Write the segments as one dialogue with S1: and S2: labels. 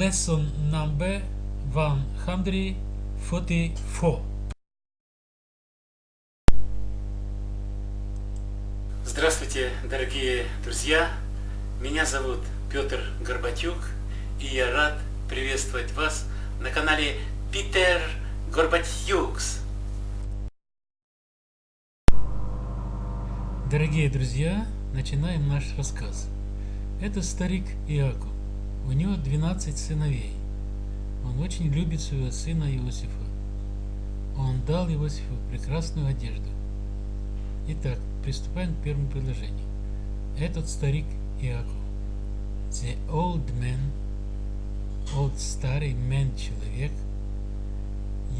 S1: Lesson number 144.
S2: Здравствуйте, дорогие друзья! Меня зовут Петр Горбатюк, и я рад приветствовать вас на канале Питер Горбатюкс.
S1: Дорогие друзья, начинаем наш рассказ. Это старик Иаков. У него 12 сыновей. Он очень любит своего сына Иосифа. Он дал Иосифу прекрасную одежду. Итак, приступаем к первому предложению. Этот старик Иаков. The old man, old старый man человек,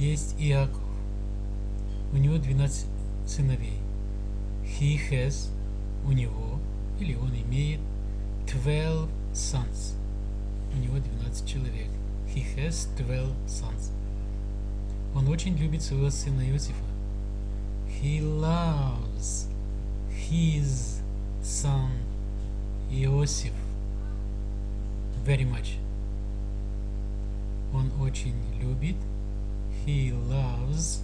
S1: есть Иаков. У него 12 сыновей. He has, у него, или он имеет 12 sons. У него 12 человек. He has 12 sons. Он очень любит своего сына Иосифа. He loves his son Иосиф very much. Он очень любит he loves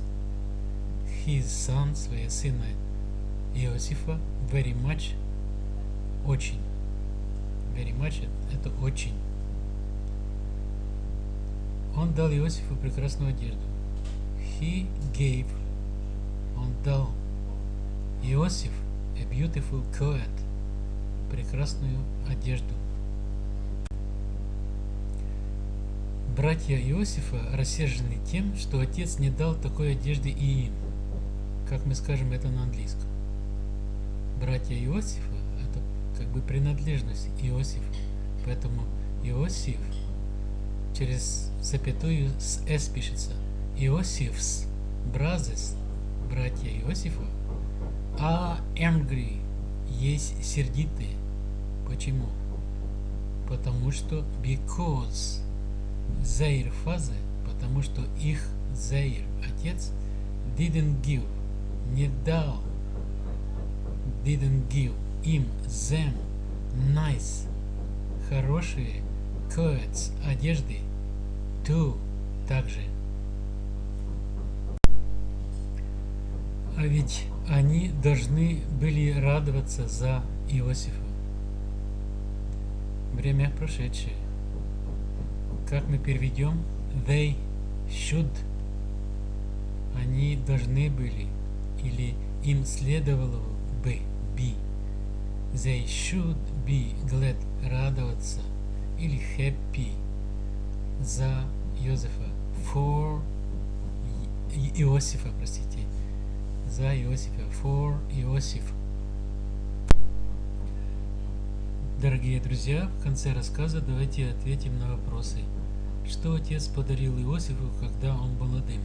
S1: his son, своего сына Иосифа very much, очень. Very much это очень. Он дал Иосифу прекрасную одежду. He gave, он дал Иосиф a beautiful coat, прекрасную одежду. Братья Иосифа рассержены тем, что отец не дал такой одежды и им, как мы скажем это на английском. Братья Иосифа – это как бы принадлежность Иосифа, поэтому Иосиф через запятую с «с» пишется. Иосифс, brothers, братья Иосифа, are angry, есть сердитые. Почему? Потому что because their father, потому что их their отец didn't give, не дал, didn't give им them nice, хорошие coats, одежды, to, также. А ведь они должны были радоваться за Иосифа. Время прошедшее. Как мы переведем? They should. Они должны были. Или им следовало бы be. They should be glad. Радоваться. Или happy. За Иосифа. For Иосифа, простите за Иосифа, for Иосиф. Дорогие друзья, в конце рассказа давайте ответим на вопросы. Что отец подарил Иосифу, когда он был молодым?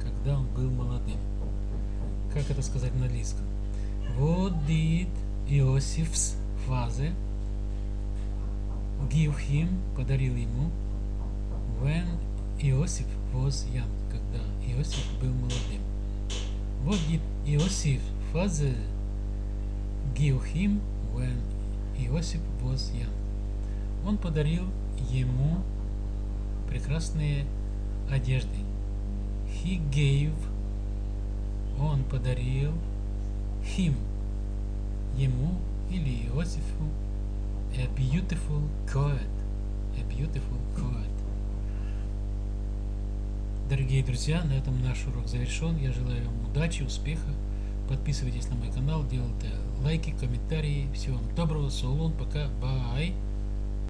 S1: Когда он был молодым. Как это сказать на английском? What did Иосиф's father give him, подарил ему, when Иосиф was young, когда Иосиф был молодым? What did Иосиф father give him when Иосиф was young? Он подарил ему прекрасные одежды. He gave, он подарил him, ему или Иосифу a beautiful coat. A beautiful coat. Дорогие друзья, на этом наш урок завершен. Я желаю вам удачи, успеха. Подписывайтесь на мой канал, делайте лайки, комментарии. Всего вам доброго, солон, пока, бай.